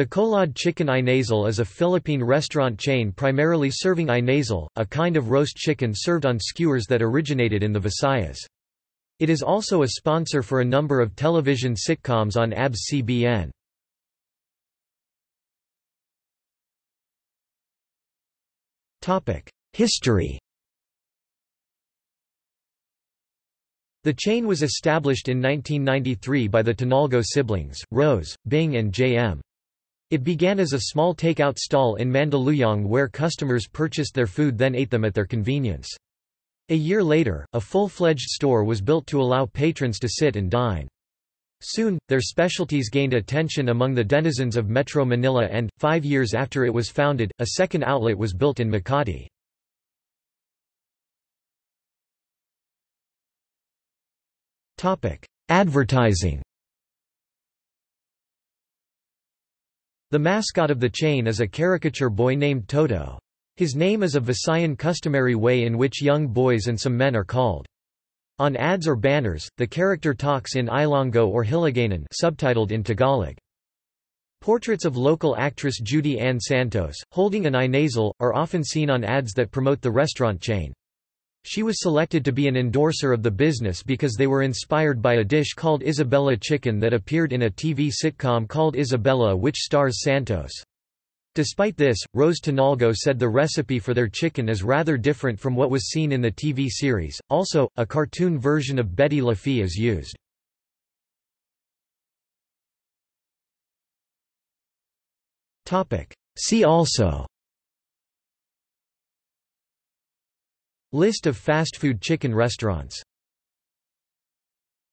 Bacolod Chicken Inasal is a Philippine restaurant chain primarily serving inasal, a kind of roast chicken served on skewers that originated in the Visayas. It is also a sponsor for a number of television sitcoms on ABS-CBN. History The chain was established in 1993 by the Tonalgo siblings, Rose, Bing and J.M. It began as a small takeout stall in Mandaluyong where customers purchased their food then ate them at their convenience. A year later, a full-fledged store was built to allow patrons to sit and dine. Soon, their specialties gained attention among the denizens of Metro Manila and, five years after it was founded, a second outlet was built in Makati. Advertising The mascot of the chain is a caricature boy named Toto. His name is a Visayan customary way in which young boys and some men are called. On ads or banners, the character talks in Ilonggo or Hiligaynon subtitled in Tagalog. Portraits of local actress Judy Ann Santos, holding an inasal, are often seen on ads that promote the restaurant chain. She was selected to be an endorser of the business because they were inspired by a dish called Ysabella chicken that appeared in a TV sitcom called Ysabella which stars Santos. Despite this, Rose Tonalgo said the recipe for their chicken is rather different from what was seen in the TV series. Also, a cartoon version of Betty La Fea is used. See also List of fast food chicken restaurants